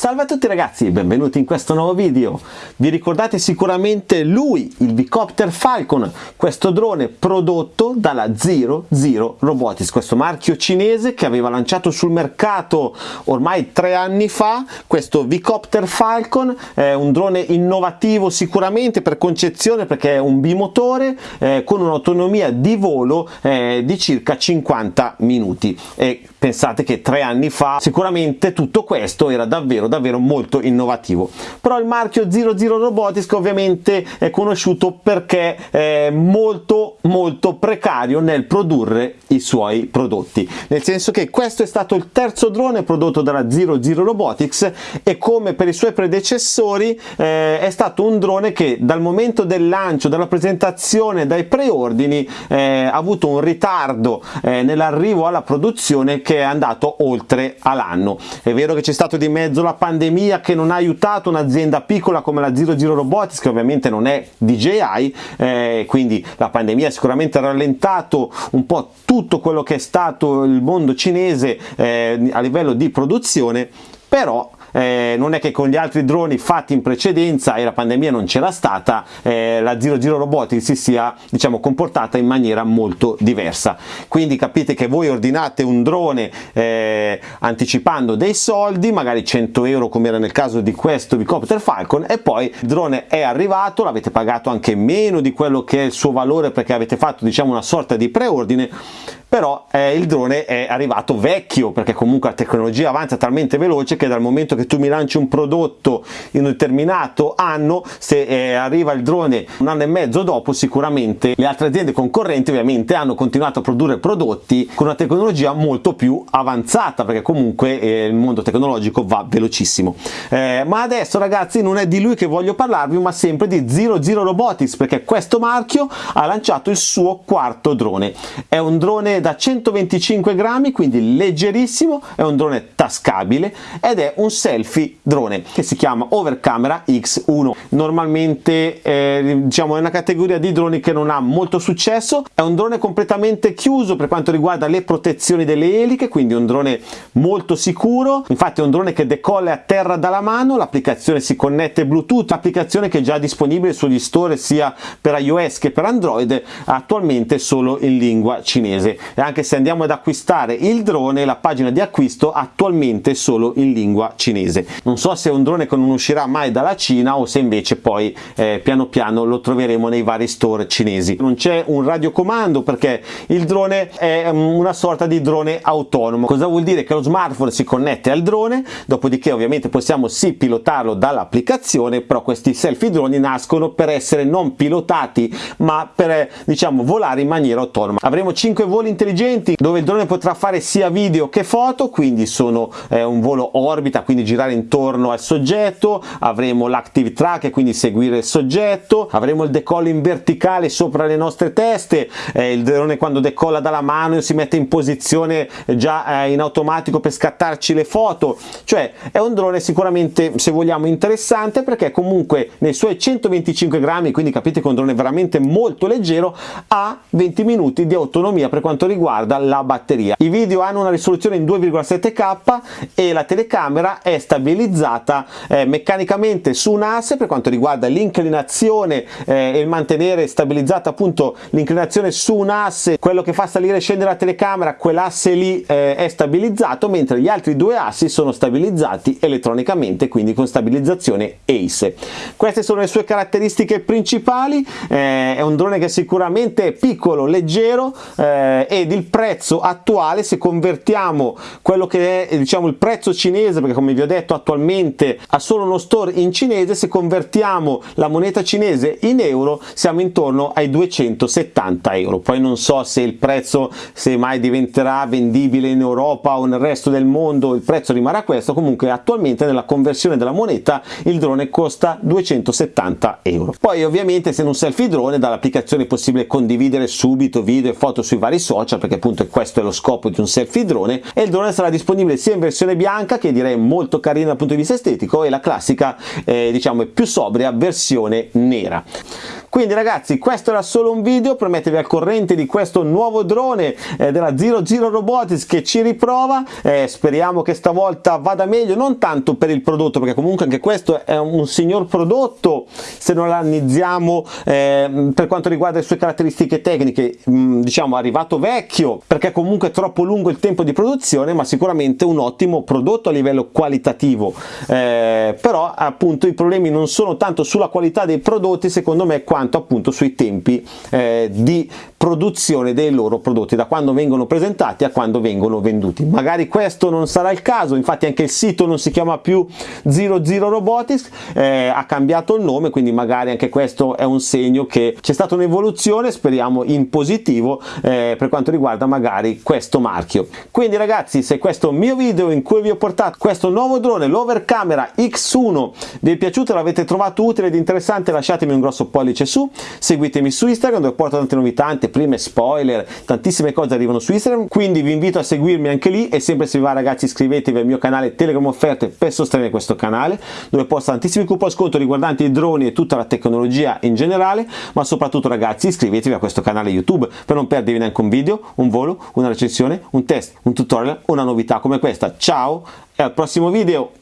Salve a tutti ragazzi e benvenuti in questo nuovo video. Vi ricordate sicuramente lui, il Vicopter Falcon, questo drone prodotto dalla Zero Zero Robotics, questo marchio cinese che aveva lanciato sul mercato ormai tre anni fa, questo Vicopter Falcon, è un drone innovativo sicuramente per concezione perché è un bimotore eh, con un'autonomia di volo eh, di circa 50 minuti e pensate che tre anni fa sicuramente tutto questo era davvero davvero molto innovativo. Però il marchio 00 Robotics ovviamente è conosciuto perché è molto molto precario nel produrre i suoi prodotti. Nel senso che questo è stato il terzo drone prodotto dalla 00 Robotics e come per i suoi predecessori eh, è stato un drone che dal momento del lancio dalla presentazione dai preordini eh, ha avuto un ritardo eh, nell'arrivo alla produzione che è andato oltre all'anno. È vero che c'è stato di mezzo la pandemia che non ha aiutato un'azienda piccola come la Zero Zero Robotics che ovviamente non è DJI eh, quindi la pandemia ha sicuramente rallentato un po' tutto quello che è stato il mondo cinese eh, a livello di produzione però eh, non è che con gli altri droni fatti in precedenza e la pandemia non c'era stata eh, la Zero Zero Robotics si sia diciamo comportata in maniera molto diversa. Quindi capite che voi ordinate un drone eh, anticipando dei soldi magari 100 euro come era nel caso di questo Vicopter Falcon e poi il drone è arrivato l'avete pagato anche meno di quello che è il suo valore perché avete fatto diciamo una sorta di preordine però eh, il drone è arrivato vecchio perché comunque la tecnologia avanza talmente veloce che dal momento che tu mi lanci un prodotto in un determinato anno se eh, arriva il drone un anno e mezzo dopo sicuramente le altre aziende concorrenti ovviamente hanno continuato a produrre prodotti con una tecnologia molto più avanzata perché comunque eh, il mondo tecnologico va velocissimo. Eh, ma adesso ragazzi non è di lui che voglio parlarvi ma sempre di Zero Zero Robotics perché questo marchio ha lanciato il suo quarto drone. È un drone da 125 grammi quindi leggerissimo è un drone tascabile ed è un selfie drone che si chiama Overcamera X1 normalmente eh, diciamo è una categoria di droni che non ha molto successo. È un drone completamente chiuso per quanto riguarda le protezioni delle eliche quindi un drone molto sicuro. Infatti è un drone che decolla a terra dalla mano. L'applicazione si connette bluetooth applicazione che è già disponibile sugli store sia per iOS che per Android attualmente solo in lingua cinese e anche se andiamo ad acquistare il drone la pagina di acquisto attualmente è solo in lingua cinese. Non so se è un drone che non uscirà mai dalla Cina o se invece poi eh, piano piano lo troveremo nei vari store cinesi. Non c'è un radiocomando perché il drone è mm, una sorta di drone autonomo. Cosa vuol dire? Che lo smartphone si connette al drone dopodiché ovviamente possiamo sì pilotarlo dall'applicazione però questi selfie droni nascono per essere non pilotati ma per diciamo volare in maniera autonoma. Avremo 5 voli intelligenti dove il drone potrà fare sia video che foto quindi sono eh, un volo orbita quindi girare intorno al soggetto avremo l'active track e quindi seguire il soggetto avremo il decollo in verticale sopra le nostre teste eh, il drone quando decolla dalla mano si mette in posizione già eh, in automatico per scattarci le foto. Cioè è un drone sicuramente se vogliamo interessante perché comunque nei suoi 125 grammi quindi capite che è un drone veramente molto leggero ha 20 minuti di autonomia per quanto riguarda la batteria. I video hanno una risoluzione in 2,7K e la telecamera è stabilizzata eh, meccanicamente su un asse per quanto riguarda l'inclinazione eh, e il mantenere stabilizzata appunto l'inclinazione su un asse, quello che fa salire e scendere la telecamera, quell'asse lì eh, è stabilizzato mentre gli altri due assi sono stabilizzati elettronicamente quindi con stabilizzazione ACE. Queste sono le sue caratteristiche principali, eh, è un drone che sicuramente è piccolo, leggero eh, e ed il prezzo attuale se convertiamo quello che è diciamo il prezzo cinese perché come vi ho detto attualmente ha solo uno store in cinese se convertiamo la moneta cinese in euro siamo intorno ai 270 euro. Poi non so se il prezzo se mai diventerà vendibile in Europa o nel resto del mondo il prezzo rimarrà questo. Comunque attualmente nella conversione della moneta il drone costa 270 euro. Poi ovviamente se non selfie drone dall'applicazione è possibile condividere subito video e foto sui vari social social perché appunto questo è lo scopo di un selfie drone e il drone sarà disponibile sia in versione bianca che direi molto carina dal punto di vista estetico e la classica eh, diciamo più sobria versione nera quindi ragazzi questo era solo un video. Per mettervi al corrente di questo nuovo drone eh, della Zero Zero Robotics che ci riprova. Eh, speriamo che stavolta vada meglio non tanto per il prodotto perché comunque anche questo è un signor prodotto se non analizziamo eh, per quanto riguarda le sue caratteristiche tecniche mh, mm, diciamo arrivato vecchio perché comunque è troppo lungo il tempo di produzione ma sicuramente un ottimo prodotto a livello qualitativo. Eh, però appunto i problemi non sono tanto sulla qualità dei prodotti secondo me quanto appunto sui tempi eh, di produzione dei loro prodotti da quando vengono presentati a quando vengono venduti. Magari questo non sarà il caso infatti anche il sito non si chiama più 00 Robotics eh, ha cambiato il nome quindi magari anche questo è un segno che c'è stata un'evoluzione speriamo in positivo eh, per quanto riguarda magari questo marchio. Quindi ragazzi se questo mio video in cui vi ho portato questo nuovo drone l'overcamera X1 vi è piaciuto l'avete trovato utile ed interessante lasciatemi un grosso pollice su seguitemi su Instagram dove porto tante novità anteprime spoiler tantissime cose arrivano su Instagram quindi vi invito a seguirmi anche lì e sempre se vi va ragazzi iscrivetevi al mio canale Telegram offerte per sostenere questo canale dove posto tantissimi coupon sconto riguardanti i droni e tutta la tecnologia in generale ma soprattutto ragazzi iscrivetevi a questo canale YouTube per non perdervi neanche un video, un volo, una recensione, un test, un tutorial, una novità come questa. Ciao e al prossimo video!